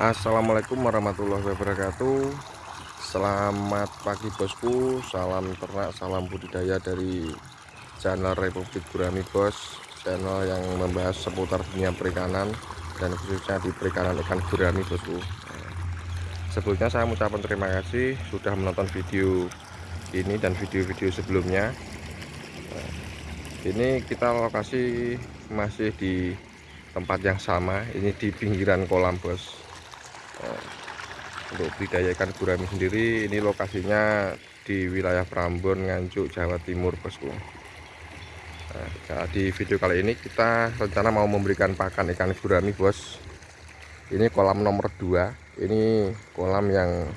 Assalamualaikum warahmatullahi wabarakatuh. Selamat pagi bosku. Salam ternak, salam budidaya dari channel Republik Gurami Bos. Channel yang membahas seputar dunia perikanan Dan khususnya di perikanan ikan gurami bosku. Sebelumnya saya mengucapkan terima kasih Sudah menonton video ini dan video-video sebelumnya. Ini kita lokasi masih di tempat yang sama. Ini di pinggiran kolam bos untuk budidaya ikan gurami sendiri ini lokasinya di wilayah Prambon Nganjuk Jawa Timur bosku. Nah, di video kali ini kita rencana mau memberikan pakan ikan gurami bos. Ini kolam nomor 2 ini kolam yang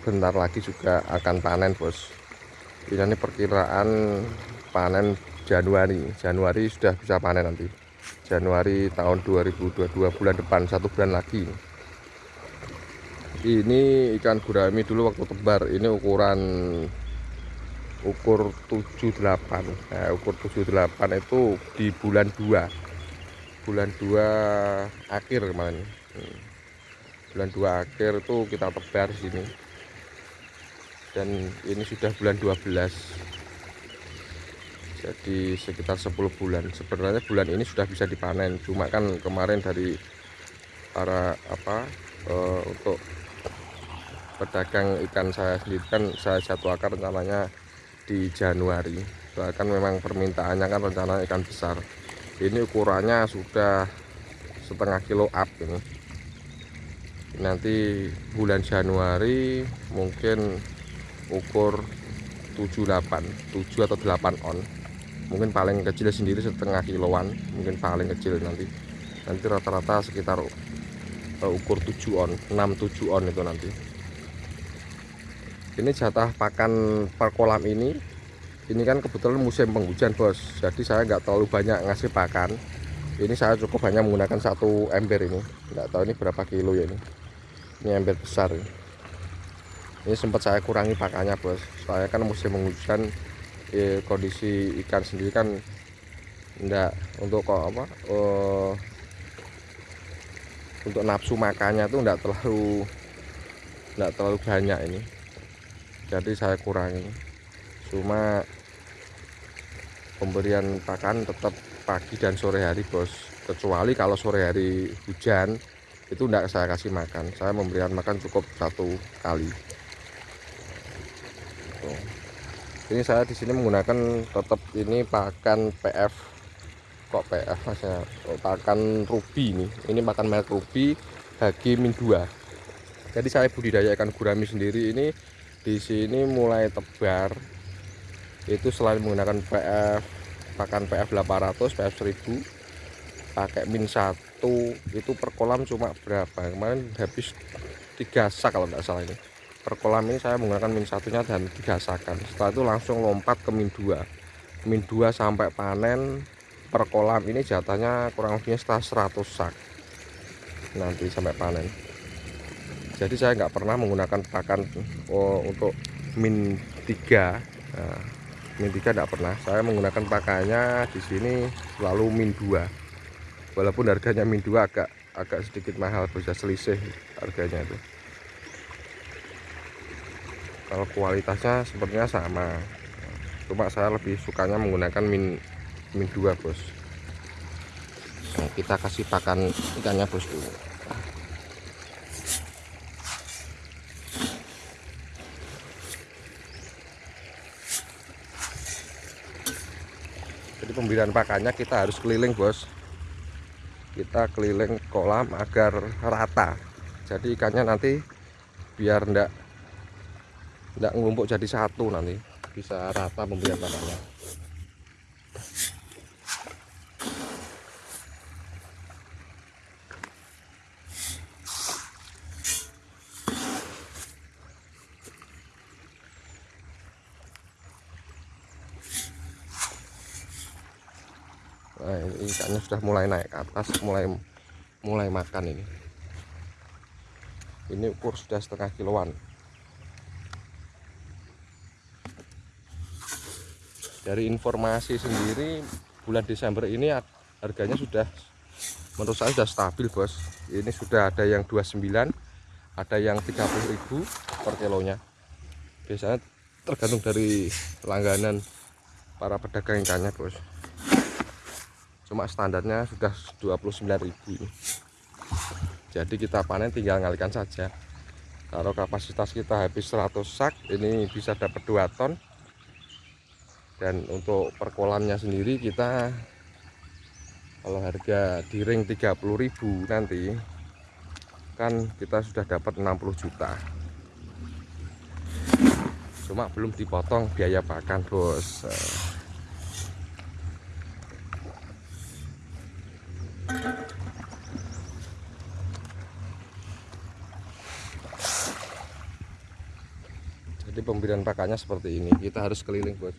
bentar lagi juga akan panen bos. Ini perkiraan panen Januari. Januari sudah bisa panen nanti. Januari tahun 2022 bulan depan satu bulan lagi ini ikan gurami dulu waktu tebar ini ukuran ukur 78 nah, ukur 78 itu di bulan 2 bulan 2 akhir kemarin. Hmm. bulan 2 akhir itu kita tebar di sini. Dan ini sudah bulan 12 jadi sekitar 10 bulan. Sebenarnya bulan ini sudah bisa dipanen. Cuma kan kemarin dari para apa uh, untuk pedagang ikan saya sendiri kan saya jadwalkan rencananya di Januari. Bahkan memang permintaannya kan rencana ikan besar. Ini ukurannya sudah setengah kilo up ini. Nanti bulan Januari mungkin ukur 78 7 atau 8 on. Mungkin paling kecil sendiri setengah kiloan mungkin paling kecil nanti. Nanti rata-rata sekitar uh, ukur 7 on 6 7 on itu nanti ini jatah pakan per kolam ini. Ini kan kebetulan musim penghujan bos. Jadi saya nggak terlalu banyak ngasih pakan. Ini saya cukup hanya menggunakan satu ember ini. Nggak tahu ini berapa kilo ya ini. Ini ember besar ini, ini sempat saya kurangi pakannya bos. Saya kan musim penghujan eh, kondisi ikan sendiri kan enggak untuk kok apa uh, untuk nafsu makannya tuh enggak terlalu enggak terlalu banyak ini jadi saya kurangi. Cuma pemberian pakan tetap pagi dan sore hari bos. Kecuali kalau sore hari hujan itu tidak saya kasih makan. Saya memberikan makan cukup satu kali. Tuh. ini saya di sini menggunakan tetap ini pakan PF kok PF mas ya? Pakan ruby ini? Ini makan merek ruby HG min 2 jadi saya budidaya ikan gurami sendiri. Ini di sini mulai tebar. Itu selain menggunakan PF pakan PF 800 PF 1000 pakai min 1 itu per kolam cuma berapa? Kemarin habis tiga sak kalau nggak salah ini. Per kolam ini saya menggunakan min satunya dan tiga sakan. Setelah itu langsung lompat ke min 2 min 2 sampai panen per kolam ini jatahnya kurang lebihnya setelah 100 sak nanti sampai panen jadi saya nggak pernah menggunakan pakan oh, untuk min 3 nah, min 3 tidak pernah. Saya menggunakan pakannya di sini selalu min 2 walaupun harganya min 2 agak agak sedikit mahal bisa selisih harganya itu. Kalau kualitasnya sepertinya sama. Cuma saya lebih sukanya menggunakan min min 2 bos. Nah, kita kasih pakan ikannya bos dulu jadi pemberian pakannya kita harus keliling bos. Kita keliling kolam agar rata. Jadi ikannya nanti biar ndak ndak ngumpuk jadi satu nanti. Bisa rata pemberian pakannya nah, ikannya sudah mulai naik ke atas mulai mulai makan ini. Ini ukur sudah setengah kiloan. Dari informasi sendiri bulan Desember ini harganya sudah menurut saya sudah stabil bos. Ini sudah ada yang 29 ada yang 30.000 per kilonya. Biasanya tergantung dari langganan para pedagang ikannya bos cuma standarnya sudah 29.000 jadi kita panen tinggal ngalikan saja. Kalau kapasitas kita habis 100 sak ini bisa dapat 2 ton. Dan untuk perkolamnya sendiri kita kalau harga di ring 30.000 nanti kan kita sudah dapat 60 juta. Cuma belum dipotong biaya pakan bos pemberian pakannya seperti ini. Kita harus keliling bos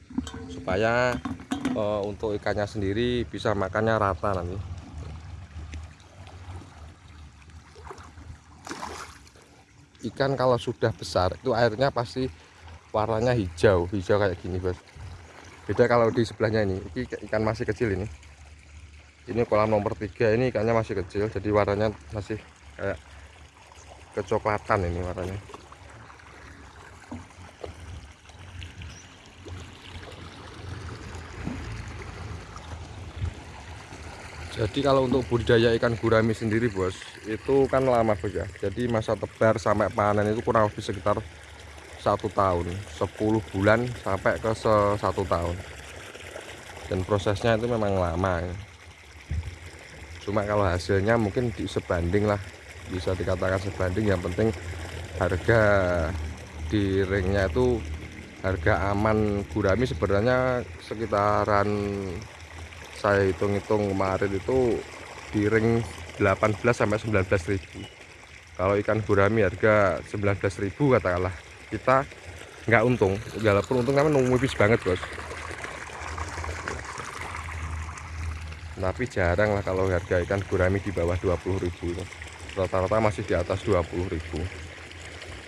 supaya uh, untuk ikannya sendiri bisa makannya rata nanti. Ikan kalau sudah besar itu airnya pasti warnanya hijau hijau kayak gini bos. Beda kalau di sebelahnya ini. Ini ikan masih kecil ini. Ini kolam nomor tiga ini ikannya masih kecil jadi warnanya masih kayak kecoklatan ini warnanya jadi kalau untuk budidaya ikan gurami sendiri bos itu kan lama bos ya. Jadi masa tebar sampai panen itu kurang lebih sekitar satu tahun. 10 bulan sampai ke satu tahun. Dan prosesnya itu memang lama. Cuma kalau hasilnya mungkin di sebanding lah. Bisa dikatakan sebanding. Yang penting harga di ringnya itu harga aman gurami sebenarnya sekitaran saya hitung-hitung kemarin itu di ring 18 sampai 19 ribu. Kalau ikan gurami harga 19 ribu katakanlah. Kita nggak untung walaupun untung kan nungguis banget bos. Tapi jarang lah kalau harga ikan gurami di bawah 20 ribu rata-rata masih di atas 20 ribu.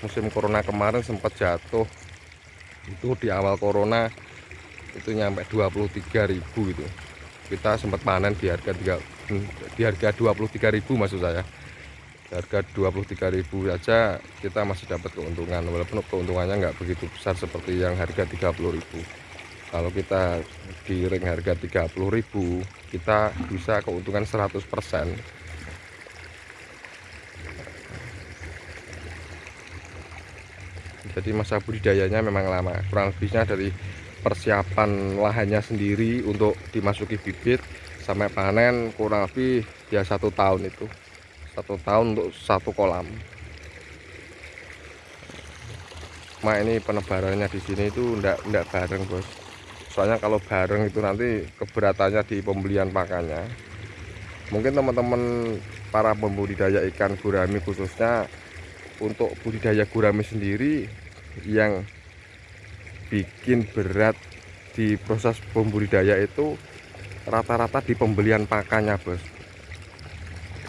Musim corona kemarin sempat jatuh. Itu di awal corona itu nyampe 23 ribu gitu kita sempat panen di harga 3 di harga 23.000 maksud saya. Harga 23.000 saja kita masih dapat keuntungan. Walaupun keuntungannya nggak begitu besar seperti yang harga 30.000 kalau kita di ring harga 30.000 kita bisa keuntungan 100% jadi masa budidayanya memang lama. Kurang lebihnya dari persiapan lahannya sendiri untuk dimasuki bibit sampai panen kurang lebih ya satu tahun itu. Satu tahun untuk satu kolam. Cuma ini penebarannya di sini itu enggak enggak bareng bos. Soalnya kalau bareng itu nanti keberatannya di pembelian pakannya. Mungkin teman-teman para pembudidaya ikan gurami khususnya untuk budidaya gurami sendiri yang bikin berat di proses pembudidaya itu rata-rata di pembelian pakannya bos.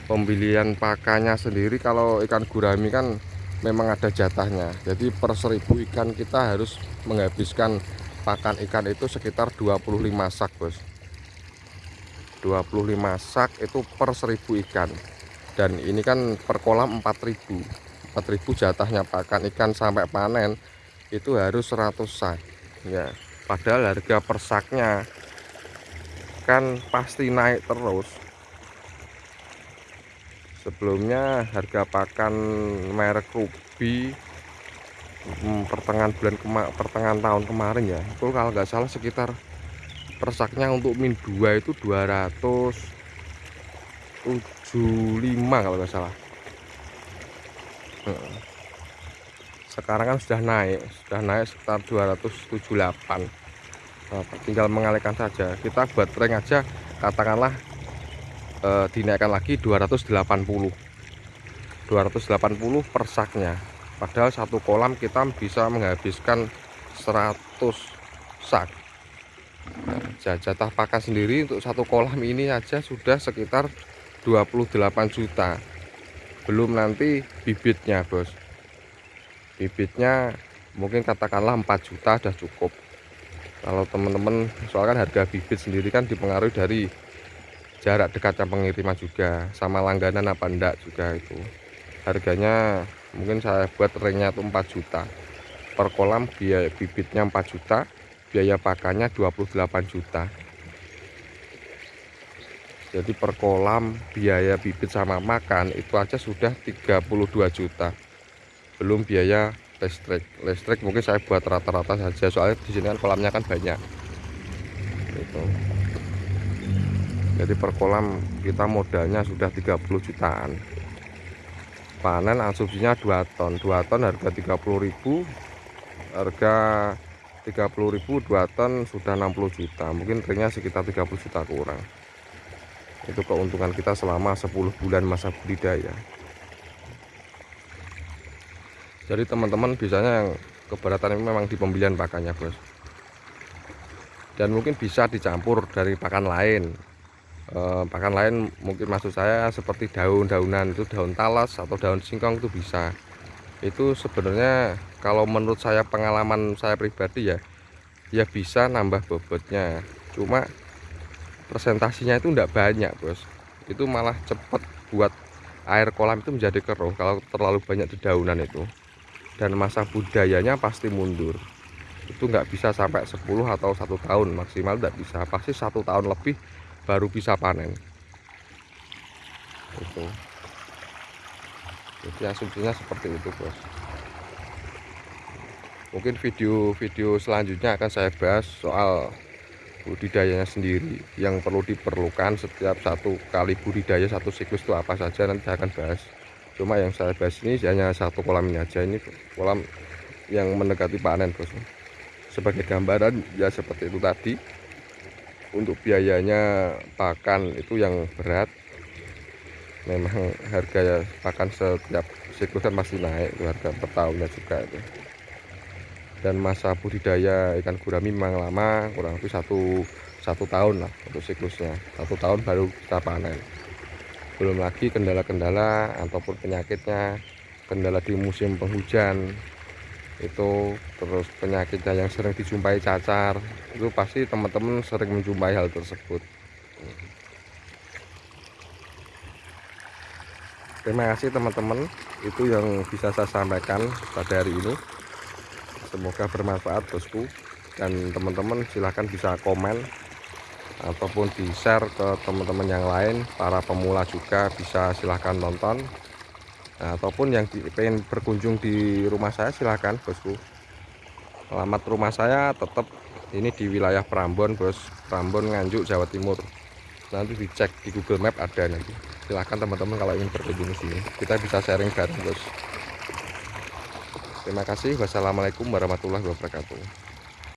Pembelian pakannya sendiri kalau ikan gurami kan memang ada jatahnya. Jadi per seribu ikan kita harus menghabiskan pakan ikan itu sekitar 25 sak bos. 25 sak itu per seribu ikan. Dan ini kan per kolam 4000 4000 jatahnya pakan ikan sampai panen itu harus 100 sak ya padahal harga persaknya kan pasti naik terus. Sebelumnya harga pakan merek Ruby hmm, pertengahan bulan kema pertengahan tahun kemarin ya itu kalau nggak salah sekitar persaknya untuk min 2 itu 275 kalau nggak salah sekarang kan sudah naik sudah naik sekitar 278 nah, tinggal mengalihkan saja. Kita buat ring aja katakanlah e, dinaikkan lagi 280 280 per saknya padahal satu kolam kita bisa menghabiskan 100 sak nah, jatah pakan sendiri untuk satu kolam ini aja sudah sekitar 28 juta. Belum nanti bibitnya bos bibitnya mungkin katakanlah 4 juta sudah cukup. Kalau teman-teman soalnya harga bibit sendiri kan dipengaruhi dari jarak dekatnya pengiriman juga sama langganan apa enggak juga itu. Harganya mungkin saya buat ringnya itu 4 juta. Per kolam biaya bibitnya 4 juta biaya pakannya 28 juta. Jadi per kolam biaya bibit sama makan itu aja sudah 32 juta belum biaya listrik listrik mungkin saya buat rata-rata saja soalnya di sini kan kolamnya kan banyak. Itu jadi per kolam kita modalnya sudah 30 jutaan. Panen asumsinya 2 ton. 2 ton harga 30.000 harga 30.000 2 ton sudah 60 juta. Mungkin ringnya sekitar 30 juta kurang. Itu keuntungan kita selama 10 bulan masa budidaya jadi teman-teman biasanya yang keberatan memang di pembelian pakannya bos. Dan mungkin bisa dicampur dari pakan lain. Eh, pakan lain mungkin maksud saya seperti daun-daunan itu daun talas atau daun singkong itu bisa. Itu sebenarnya kalau menurut saya pengalaman saya pribadi ya ya bisa nambah bobotnya. Cuma presentasinya itu tidak banyak bos. Itu malah cepat buat air kolam itu menjadi keruh kalau terlalu banyak dedaunan itu dan masa budayanya pasti mundur. Itu nggak bisa sampai 10 atau satu tahun maksimal tidak bisa. Pasti satu tahun lebih baru bisa panen. Itu. Jadi asumsinya seperti itu bos. Mungkin video-video selanjutnya akan saya bahas soal budidayanya sendiri yang perlu diperlukan setiap satu kali budidaya satu siklus itu apa saja nanti akan bahas cuma yang saya bahas ini hanya satu kolam ini aja. Ini kolam yang mendekati panen bos. Sebagai gambaran ya seperti itu tadi. Untuk biayanya pakan itu yang berat. Memang harga pakan setiap siklus kan pasti naik harga per tahunnya juga itu. Dan masa budidaya ikan gurami memang lama kurang lebih satu satu tahun lah untuk siklusnya. Satu tahun baru kita panen belum lagi kendala-kendala ataupun penyakitnya kendala di musim penghujan. Itu terus penyakitnya yang sering dijumpai cacar itu pasti teman-teman sering menjumpai hal tersebut. Terima kasih teman-teman. Itu yang bisa saya sampaikan pada hari ini. Semoga bermanfaat bosku. Dan teman-teman silahkan bisa komen ataupun di share ke teman-teman yang lain para pemula juga bisa silahkan nonton. Nah, ataupun yang ingin berkunjung di rumah saya silahkan bosku. Alamat rumah saya tetap ini di wilayah Prambon bos. Prambon Nganjuk Jawa Timur. Nanti dicek di Google Map ada nanti. Silahkan teman-teman kalau ingin berkunjung di sini. Kita bisa sharing bareng bos. Terima kasih. Wassalamualaikum warahmatullahi wabarakatuh